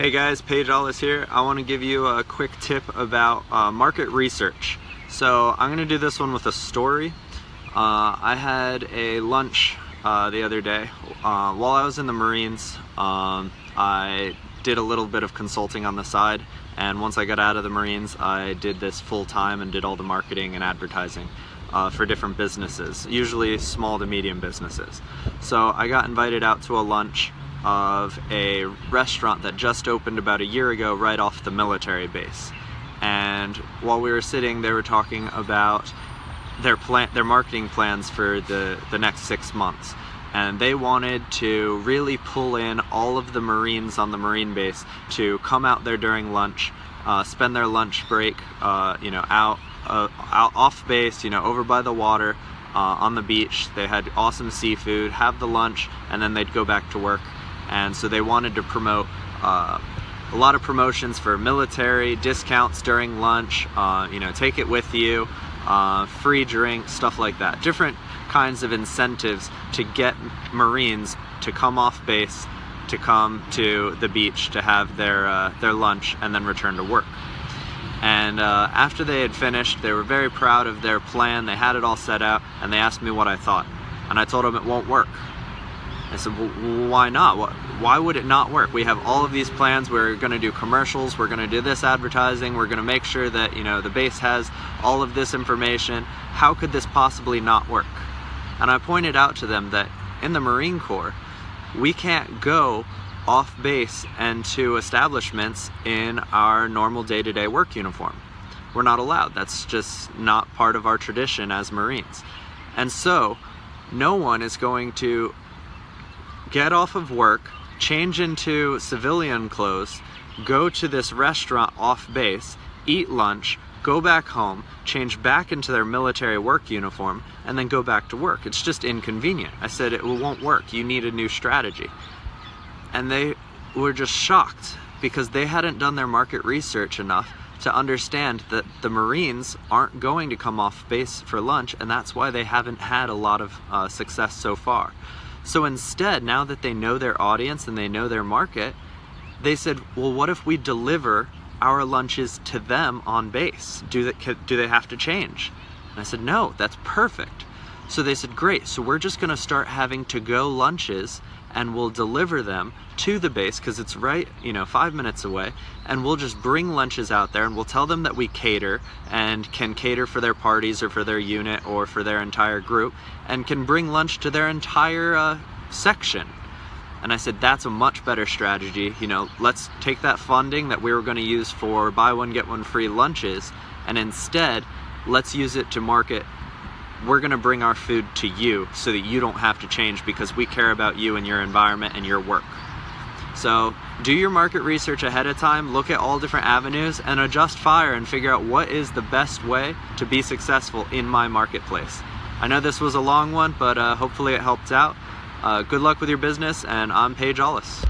Hey guys, Paige Allis here. I want to give you a quick tip about uh, market research. So I'm going to do this one with a story. Uh, I had a lunch uh, the other day. Uh, while I was in the Marines, um, I did a little bit of consulting on the side and once I got out of the Marines I did this full time and did all the marketing and advertising uh, for different businesses, usually small to medium businesses. So I got invited out to a lunch of a restaurant that just opened about a year ago right off the military base. And while we were sitting, they were talking about their plan, their marketing plans for the, the next six months. And they wanted to really pull in all of the Marines on the Marine base to come out there during lunch, uh, spend their lunch break, uh, you know, out, uh, out off base, you know, over by the water, uh, on the beach. They had awesome seafood, have the lunch, and then they'd go back to work and so they wanted to promote uh, a lot of promotions for military, discounts during lunch, uh, you know, take it with you, uh, free drinks, stuff like that. Different kinds of incentives to get Marines to come off base, to come to the beach to have their, uh, their lunch and then return to work. And uh, after they had finished, they were very proud of their plan. They had it all set out and they asked me what I thought. And I told them it won't work. I said, well, why not? Why would it not work? We have all of these plans. We're going to do commercials. We're going to do this advertising. We're going to make sure that, you know, the base has all of this information. How could this possibly not work? And I pointed out to them that in the Marine Corps, we can't go off base and to establishments in our normal day-to-day -day work uniform. We're not allowed. That's just not part of our tradition as Marines. And so, no one is going to get off of work, change into civilian clothes, go to this restaurant off base, eat lunch, go back home, change back into their military work uniform, and then go back to work. It's just inconvenient. I said it won't work. You need a new strategy. And they were just shocked because they hadn't done their market research enough to understand that the Marines aren't going to come off base for lunch and that's why they haven't had a lot of uh, success so far. So instead, now that they know their audience and they know their market, they said, well, what if we deliver our lunches to them on base? Do they, do they have to change? And I said, no, that's perfect. So they said, great, so we're just gonna start having to-go lunches and we'll deliver them to the base because it's right, you know, five minutes away. And we'll just bring lunches out there and we'll tell them that we cater and can cater for their parties or for their unit or for their entire group and can bring lunch to their entire uh, section. And I said, that's a much better strategy. You know, let's take that funding that we were gonna use for buy one, get one free lunches and instead, let's use it to market we're gonna bring our food to you so that you don't have to change because we care about you and your environment and your work. So do your market research ahead of time, look at all different avenues and adjust fire and figure out what is the best way to be successful in my marketplace. I know this was a long one, but uh, hopefully it helped out. Uh, good luck with your business and I'm Paige Allis.